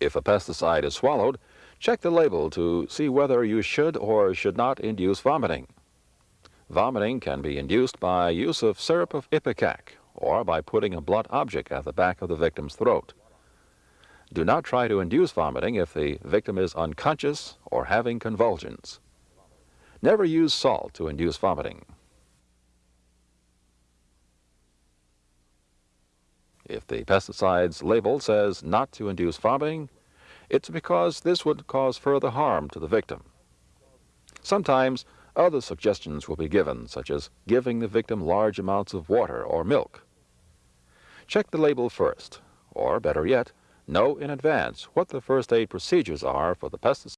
If a pesticide is swallowed, check the label to see whether you should or should not induce vomiting. Vomiting can be induced by use of syrup of ipecac or by putting a blunt object at the back of the victim's throat. Do not try to induce vomiting if the victim is unconscious or having convulsions. Never use salt to induce vomiting. If the pesticide's label says not to induce vomiting, it's because this would cause further harm to the victim. Sometimes other suggestions will be given, such as giving the victim large amounts of water or milk. Check the label first, or better yet, know in advance what the first aid procedures are for the pesticide.